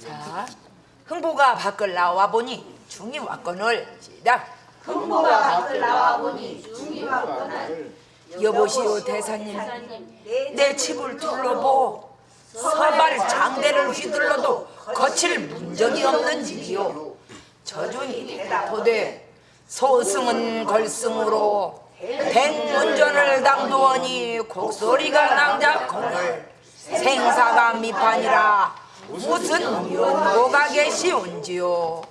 자, 흥보가 밖을 나와 보니 중이 왔건을 시작. 흥보가 밖을 나와 보니 중이 왔거늘 여보시오 대사님, 내 집을 둘러보. 서발 장대를 휘둘러도 거칠 문적이 없는 집이요. 저준이 대답하되 소승은 걸승으로 백문전을 당도하니 곡소리가 낭자거늘 생사가 미판이라 무슨 연고가 계시온지요.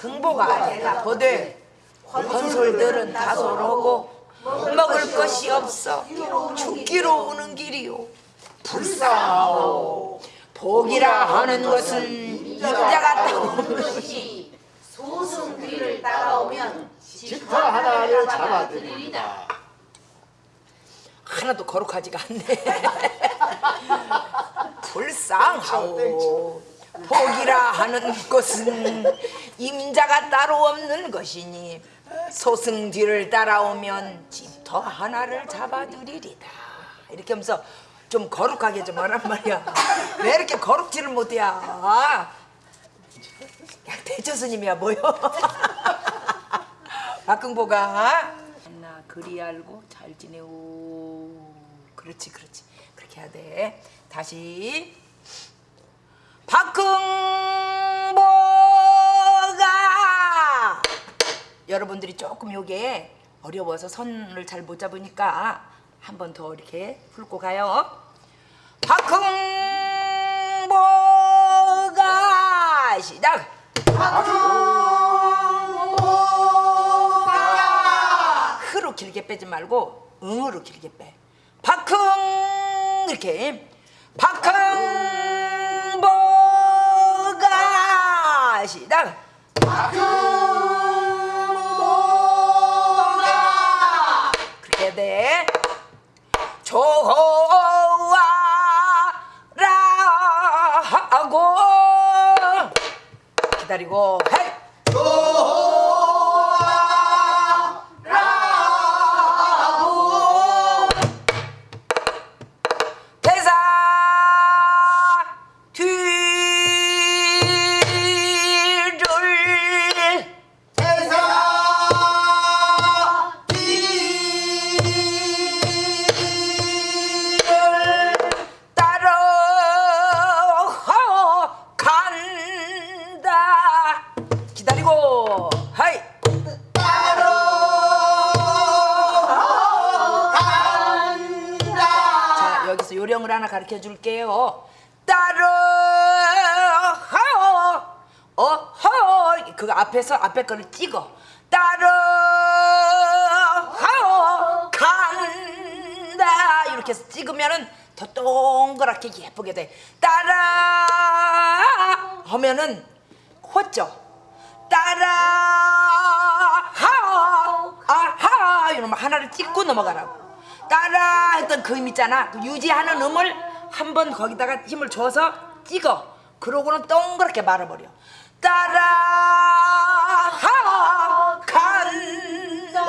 흥보가 대답하되 건솔들은 다소로고 먹을 것이 없어 죽기로 오는 길이요 불쌍하오 복이라 하는 것은 임자가 따오는 것이 소승 뒤를 따라오면 집터 하나를 잡아드립니다. 하나도 거룩하지가 않네 불쌍하오. 복이라 하는 것은 임자가 따로 없는 것이니 소승 뒤를 따라오면 집터 하나를 잡아드리리다 이렇게 하면서 좀 거룩하게 좀 하란 말이야. 왜 이렇게 거룩지를 못해야? 야 대처스님이야 뭐요? 박흥보가. 나 그리 알고 잘 지내오 그렇지 그렇지. 그렇게 해야 돼. 다시. 박흥보가! 여러분들이 조금 요게 어려워서 선을 잘 못 잡으니까 한 번 더 이렇게 훑고 가요. 박흥보가! 시작! 흐로 길게 빼지 말고 응으로 길게 빼. 박흥 이렇게 박흥보가 시작. 그렇게 해야 돼. 좋아라고 기다리고 헤 가르쳐 줄게요. 따라 어허. 그거 앞에서 앞에 거를 찍어. 따라 간다. 이렇게 해서 찍으면은 더 동그랗게 예쁘게 돼. 따라 하면은 호죠? 따라 하 아하. 이러면 하나를 찍고 넘어가라고. 따라 했던 그 음 있잖아. 그 유지하는 음을 한 번 거기다가 힘을 줘서 찍어. 그러고는 동그랗게 말아버려. 따라 하 간다.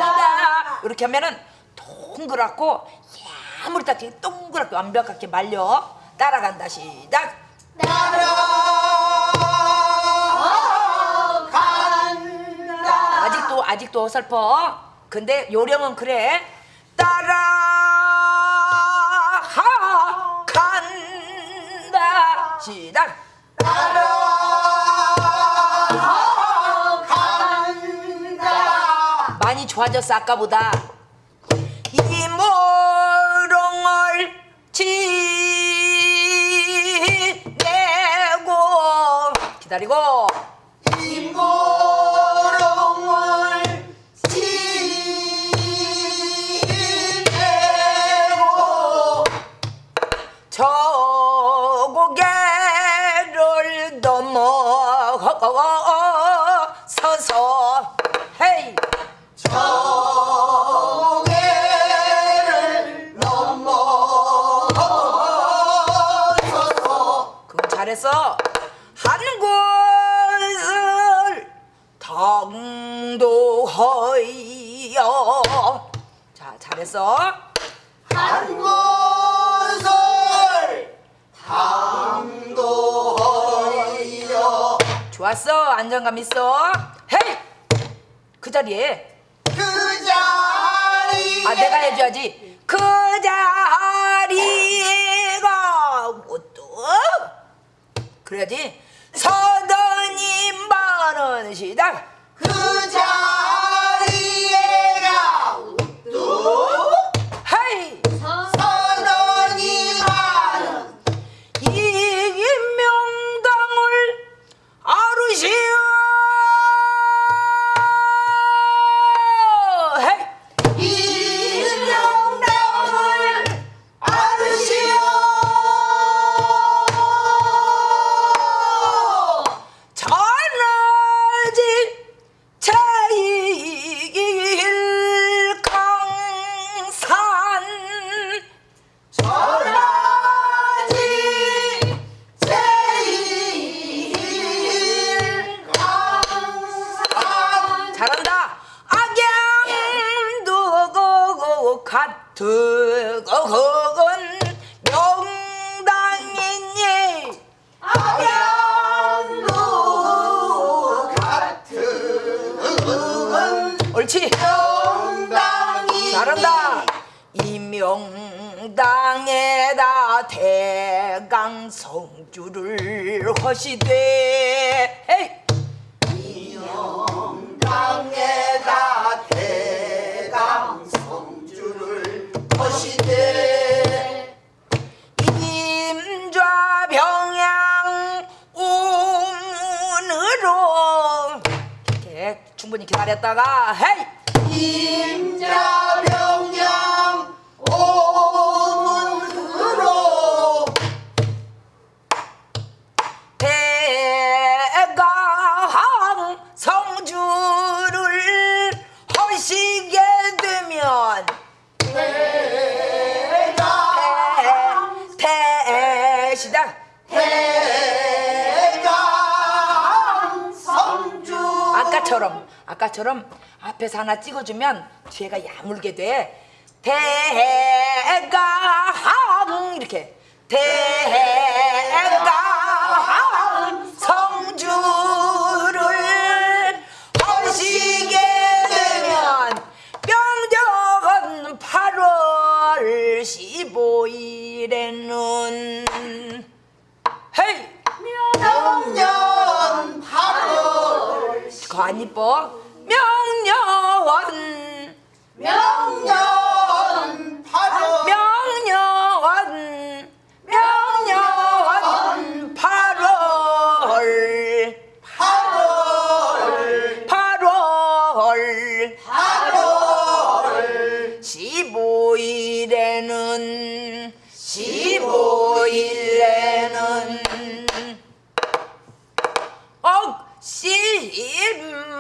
이렇게 하면은 동그랗고 야무르게 동그랗게 완벽하게 말려. 따라간다. 시작. 아직도 아직도 어설퍼. 근데 요령은 그래. 따라 하 간다. 시작. 많이 좋아졌어 아까보다. 이 모롱을 지내고 기다리고 잘했어 한 곳을 당도하여. 자 잘했어. 한 곳을 당도하여. 좋았어. 안정감 있어. 헤이! 그 자리에. 그 자리 아 내가 해줘야지. 그 자리가 뭐또 그래야지. 서더니 많은 시당. 그자 명당이 잘한다. 이명당에다 대강 성주를 허시되. 헤이. 땅에다 대강 성주를 거시되. 임좌병양 우문으로. 이렇게 충분히 기다렸다가 헤이 임자병양 오문으로 대강 성주를 허시게 되면 대강 대, 대시다. 대강 성주. 아까처럼 아까처럼 앞에서 하나 찍어주면 뒤에가 야물게 돼. 대강 이렇게. 대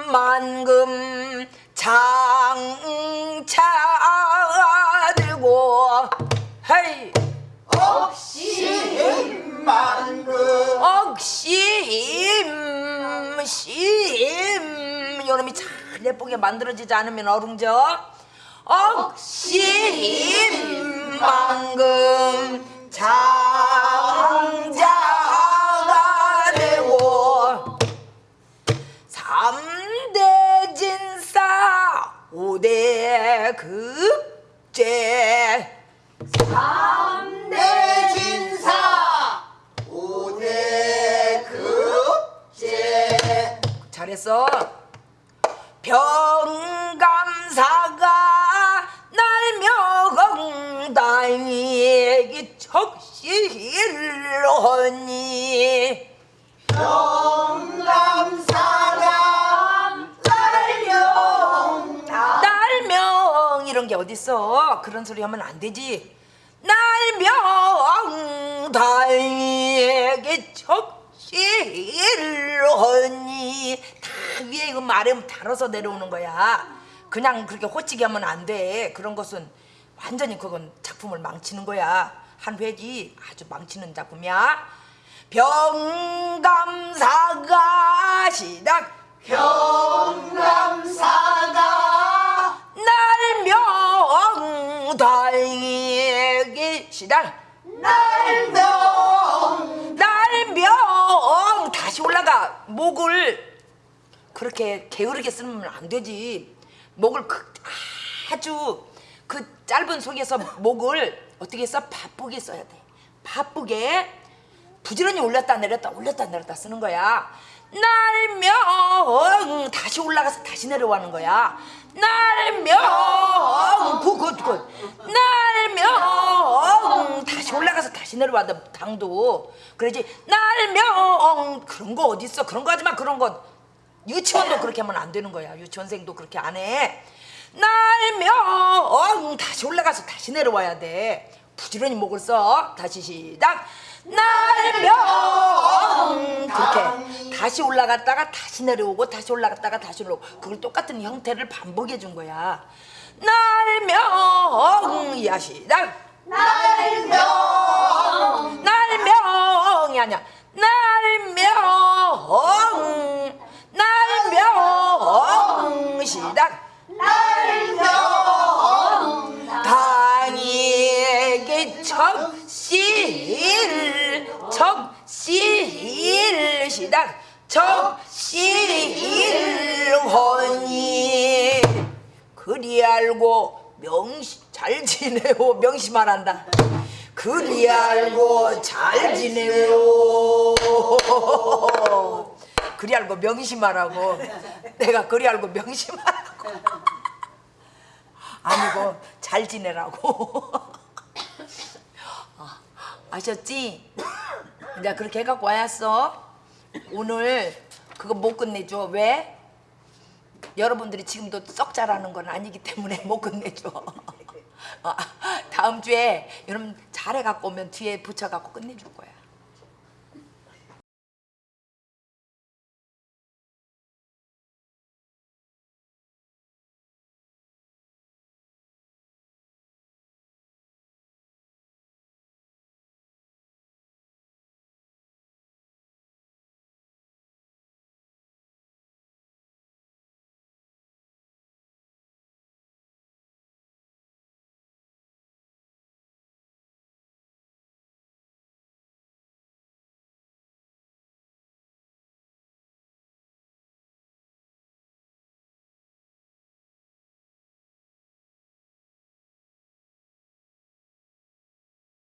억십만금 장차 들고 헤이 억십만금 억심 심 요놈이 잘 예쁘게 만들어지지 않으면 어룽져? 억심 잘했어. 병감사가 날명다이기 척실하니 영감사가 날명 날명 이런 게 어딨어? 그런 소리 하면 안 되지. 날명다이기 척실하니 다 위에 이거 말하면 달아서 내려오는 거야. 그냥 그렇게 호치게 하면 안 돼. 그런 것은 완전히 그건 작품을 망치는 거야. 한 획이 아주 망치는 작품이야. 병감사가 시작. 경감사가 날명다이기 시작. 날 명 날 명 다시 올라가. 목 목을 그렇게 게으르게 쓰면 안 되지. 목을 그, 아주 그 짧은 속에서 목을 어떻게 써? 바쁘게 써야 돼. 바쁘게 부지런히 올렸다 내렸다 올렸다 내렸다 쓰는 거야. 날명 다시 올라가서 다시 내려가는 거야. 날명 굿굿굿 날명 다시 올라가서 다시 내려와도 당도 그러지 날명 그런 거 어디 있어 그런 거 하지 마 그런 거 유치원도 그렇게 하면 안 되는 거야. 유치원생도 그렇게 안 해. 날명 다시 올라가서 다시 내려와야 돼. 부지런히 목을 써. 다시 시작. 날명 그렇게 다시 올라갔다가 다시 내려오고 다시 올라갔다가 다시 내려오고. 그걸 똑같은 형태를 반복해 준 거야. 날명 야 시작. 날명. 날명이 아니야. 날명 날명 시작. 날명 당에게 적실 적실 시작. 적실 혼이. 그리 알고 명시 잘 지내오. 명심하란다. 그리 알고 잘 지내오 그리 알고 명심하라고. 내가 그리 알고 명심하라고. 아니고 잘 지내라고. 어, 아셨지? 이제 그렇게 해갖고 와였어. 오늘 그거 못 끝내줘. 왜? 여러분들이 지금도 썩 잘하는 건 아니기 때문에 못 끝내줘. 어, 다음 주에 여러분 잘해갖고 오면 뒤에 붙여갖고 끝내줄 거야